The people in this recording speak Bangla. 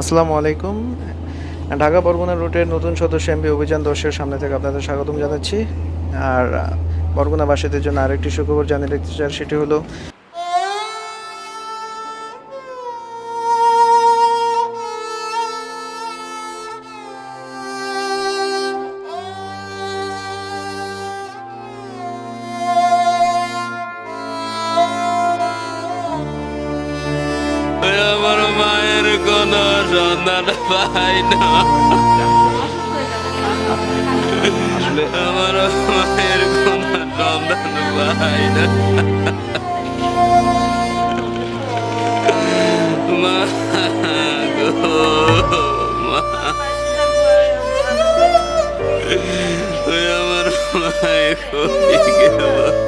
আসসালামু আলাইকুম। ঢাকা বরগুনা রুটের নতুন সদস্য এমবি অভিযান দর্শের সামনে থেকে আপনাদের স্বাগতম জানাচ্ছি। আর বরগুনাবাসীদের জন্য আরেকটি সুখবর জানিয়ে রাখতে চাই, সেটি হলো কোন সন্ধান পাই না আমার মায়ের কোন সন্ধান পাই না মা গো মা ওই আমার মায়ের কই গেল